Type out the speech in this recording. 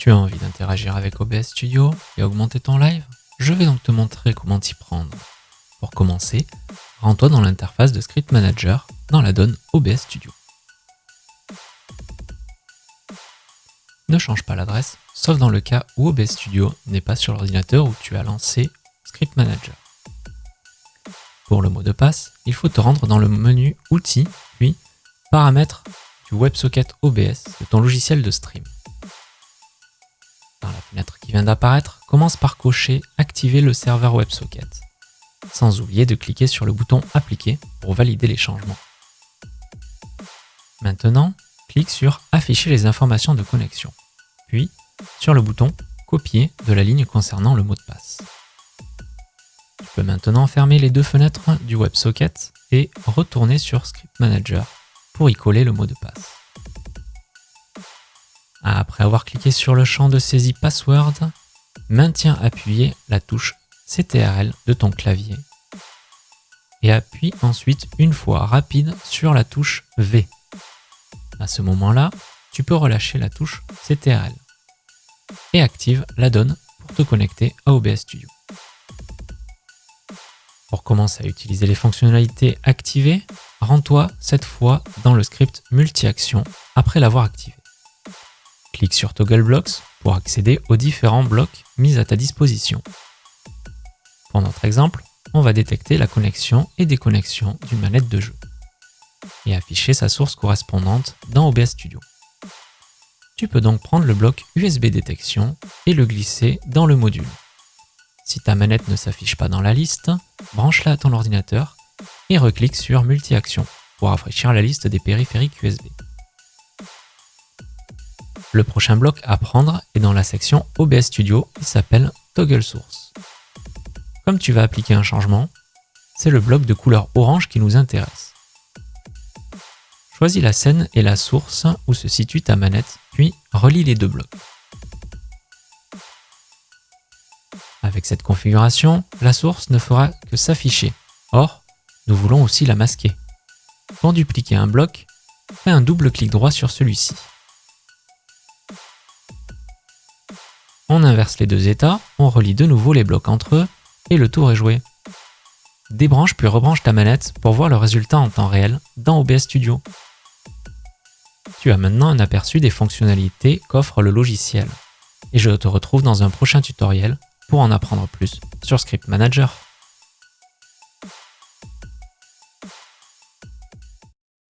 Tu as envie d'interagir avec OBS Studio et augmenter ton live Je vais donc te montrer comment t'y prendre. Pour commencer, rends-toi dans l'interface de Script Manager dans la donne OBS Studio. Ne change pas l'adresse, sauf dans le cas où OBS Studio n'est pas sur l'ordinateur où tu as lancé Script Manager. Pour le mot de passe, il faut te rendre dans le menu Outils, puis Paramètres du WebSocket OBS de ton logiciel de stream. D'apparaître, commence par cocher Activer le serveur WebSocket, sans oublier de cliquer sur le bouton Appliquer pour valider les changements. Maintenant, clique sur Afficher les informations de connexion, puis sur le bouton Copier de la ligne concernant le mot de passe. Tu peux maintenant fermer les deux fenêtres du WebSocket et retourner sur Script Manager pour y coller le mot de passe. Avoir cliqué sur le champ de saisie Password, maintiens appuyé la touche CTRL de ton clavier et appuie ensuite une fois rapide sur la touche V. À ce moment-là, tu peux relâcher la touche CTRL et active la donne pour te connecter à OBS Studio. Pour commencer à utiliser les fonctionnalités activées, rends-toi cette fois dans le script multi-action après l'avoir activé. Clique sur Toggle Blocks pour accéder aux différents blocs mis à ta disposition. Pour notre exemple, on va détecter la connexion et déconnexion d'une manette de jeu et afficher sa source correspondante dans OBS Studio. Tu peux donc prendre le bloc USB détection et le glisser dans le module. Si ta manette ne s'affiche pas dans la liste, branche-la à ton ordinateur et reclique sur Multi-action pour rafraîchir la liste des périphériques USB. Le prochain bloc à prendre est dans la section OBS Studio, il s'appelle Toggle Source. Comme tu vas appliquer un changement, c'est le bloc de couleur orange qui nous intéresse. Choisis la scène et la source où se situe ta manette, puis relie les deux blocs. Avec cette configuration, la source ne fera que s'afficher. Or, nous voulons aussi la masquer. Pour dupliquer un bloc, fais un double clic droit sur celui-ci. On inverse les deux états, on relie de nouveau les blocs entre eux, et le tour est joué. Débranche puis rebranche ta manette pour voir le résultat en temps réel dans OBS Studio. Tu as maintenant un aperçu des fonctionnalités qu'offre le logiciel. Et je te retrouve dans un prochain tutoriel pour en apprendre plus sur Script Manager.